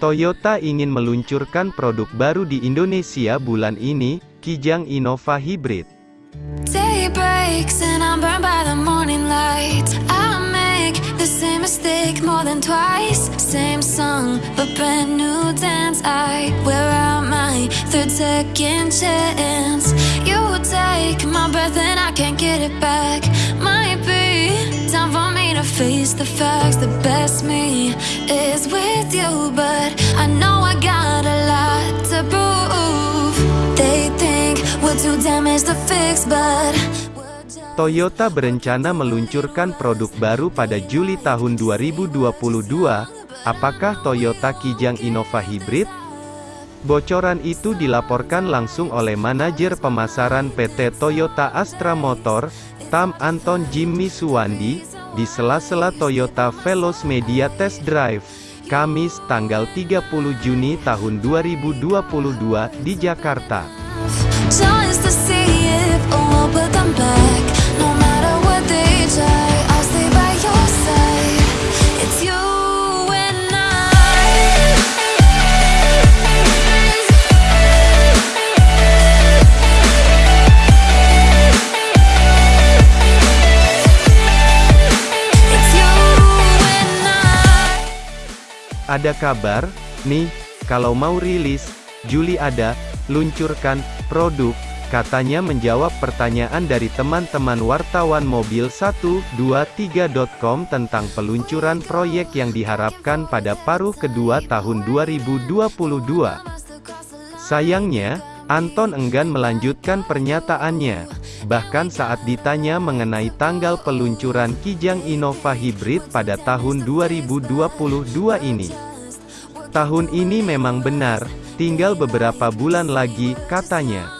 Toyota ingin meluncurkan produk baru di Indonesia bulan ini, Kijang Innova Hybrid. To face the facts. The best me is with you, but I know I got a lot to prove. They think we're too damaged to fix, but Toyota berencana meluncurkan produk baru pada Juli tahun 2022. Apakah Toyota Kijang Innova Hybrid? Bocoran itu dilaporkan langsung oleh manajer pemasaran PT Toyota Astra Motor, Tam Anton Jimmy Suwandi, di sela-sela Toyota Veloz Media Test Drive, Kamis tanggal 30 Juni tahun 2022 di Jakarta. Ada kabar, nih, kalau mau rilis, Juli ada, luncurkan, produk, katanya menjawab pertanyaan dari teman-teman wartawan mobil123.com tentang peluncuran proyek yang diharapkan pada paruh kedua tahun 2022. Sayangnya, Anton enggan melanjutkan pernyataannya. Bahkan saat ditanya mengenai tanggal peluncuran Kijang Innova Hybrid pada tahun 2022 ini. Tahun ini memang benar, tinggal beberapa bulan lagi, katanya.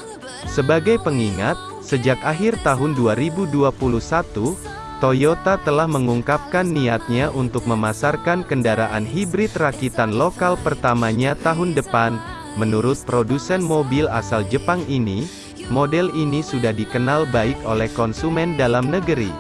Sebagai pengingat, sejak akhir tahun 2021, Toyota telah mengungkapkan niatnya untuk memasarkan kendaraan hibrid rakitan lokal pertamanya tahun depan. Menurut produsen mobil asal Jepang ini, model ini sudah dikenal baik oleh konsumen dalam negeri.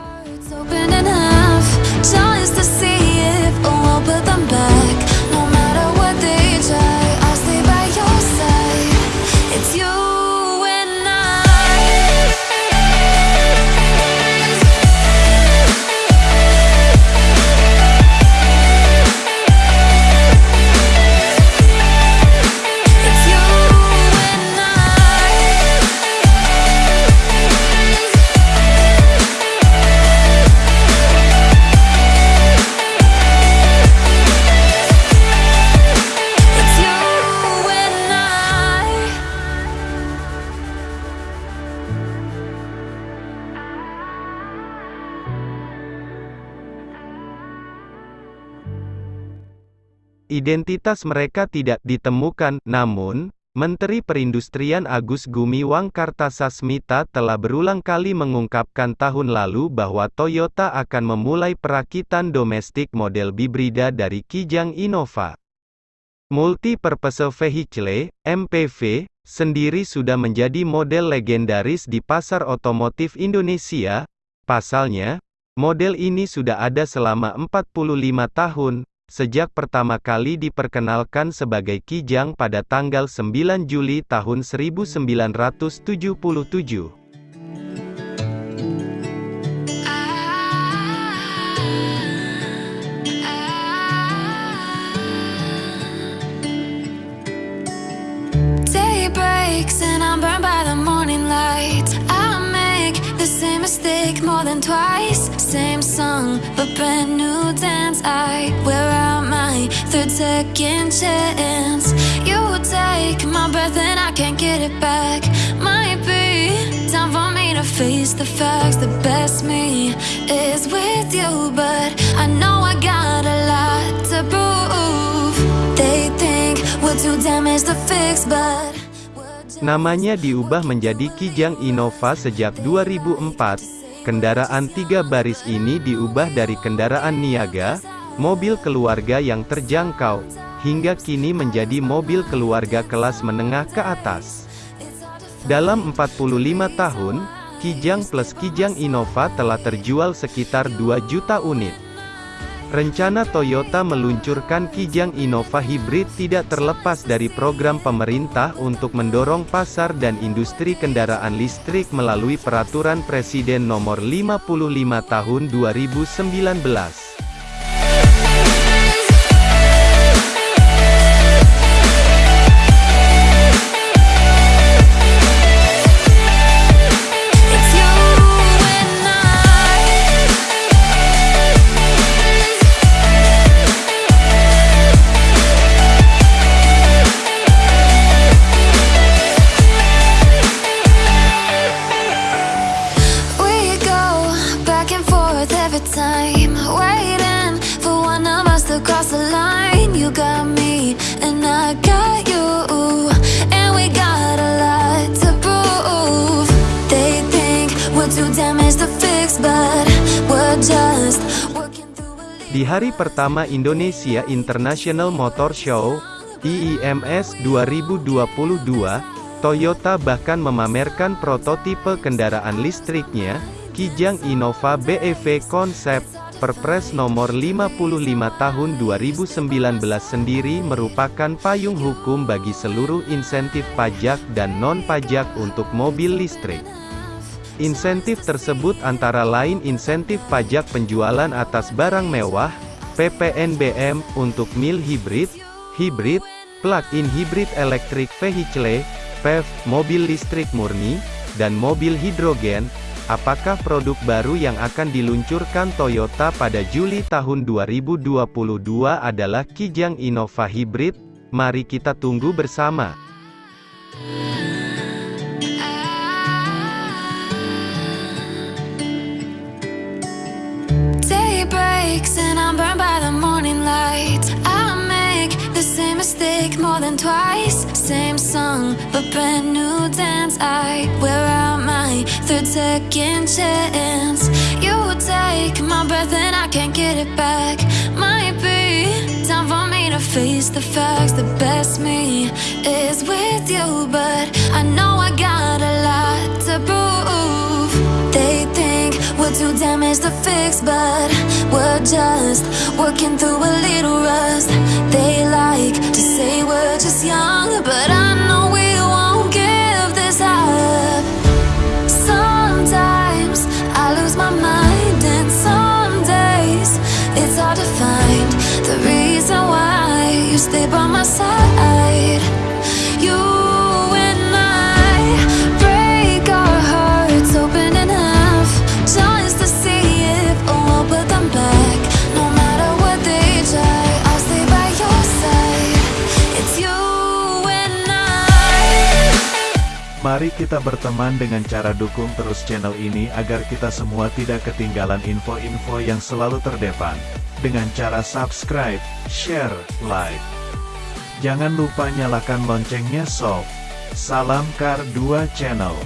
Identitas mereka tidak ditemukan, namun, Menteri Perindustrian Agus Gumiwang Kartasasmita telah berulang kali mengungkapkan tahun lalu bahwa Toyota akan memulai perakitan domestik model bibrida dari Kijang Innova. Multi-Purpose Vehicle, MPV, sendiri sudah menjadi model legendaris di pasar otomotif Indonesia. Pasalnya, model ini sudah ada selama 45 tahun, sejak pertama kali diperkenalkan sebagai Kijang pada tanggal 9 Juli tahun 1977. Day breaks and I'm burned by the morning light. I make the same mistake more than twice. Same song, but brand new dance. I wear out my third second chance. You take my breath and I can't get it back. Might be time for me to face the facts. The best me is with you, but I know I got a lot to prove. They think we're too damaged to fix, but Namanya diubah menjadi Kijang Innova sejak 2004. Kendaraan tiga baris ini diubah dari kendaraan niaga, mobil keluarga yang terjangkau, hingga kini menjadi mobil keluarga kelas menengah ke atas. Dalam 45 tahun, Kijang plus Kijang Innova telah terjual sekitar 2 juta unit. Rencana Toyota meluncurkan Kijang Innova Hybrid tidak terlepas dari program pemerintah untuk mendorong pasar dan industri kendaraan listrik melalui Peraturan Presiden Nomor 55 Tahun 2019. Di hari pertama Indonesia International Motor Show, IIMS 2022, Toyota bahkan memamerkan prototipe kendaraan listriknya, Kijang Innova BEV Konsep, Perpres nomor 55 tahun 2019 sendiri merupakan payung hukum bagi seluruh insentif pajak dan non-pajak untuk mobil listrik. Insentif tersebut antara lain insentif pajak penjualan atas barang mewah, PPNBM, untuk mil hibrid, hibrid, plug-in hybrid electric vehicle, PEV, mobil listrik murni, dan mobil hidrogen. Apakah produk baru yang akan diluncurkan Toyota pada Juli tahun 2022 adalah Kijang Innova Hybrid? Mari kita tunggu bersama. And I'm burned by the morning light. I make the same mistake more than twice. Same song, but brand new dance. I wear out my third second chance. You take my breath and I can't get it back. Might be time for me to face the facts. The best me is with you, but I know I got a lot we're too damaged to fix, but we're just working through a little rust. They like to say we're just young, but I know we won't give this up. Sometimes I lose my mind, and some days it's hard to find the reason why you stay by my side. Mari kita berteman dengan cara dukung terus channel ini agar kita semua tidak ketinggalan info-info yang selalu terdepan. Dengan cara subscribe, share, like. Jangan lupa nyalakan loncengnya sob. Salam Kar 2 Channel.